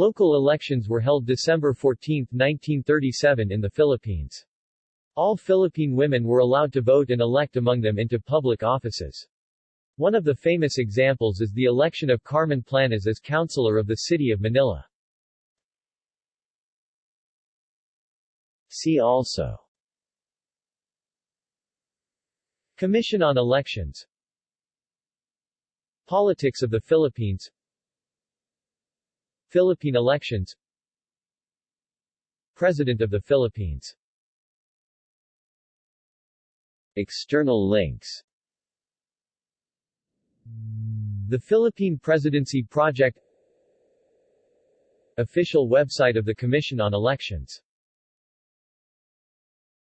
local elections were held December 14, 1937 in the Philippines. All Philippine women were allowed to vote and elect among them into public offices. One of the famous examples is the election of Carmen Planas as councilor of the city of Manila. See also Commission on Elections Politics of the Philippines Philippine elections. President of the Philippines. External links. The Philippine Presidency Project. Official website of the Commission on Elections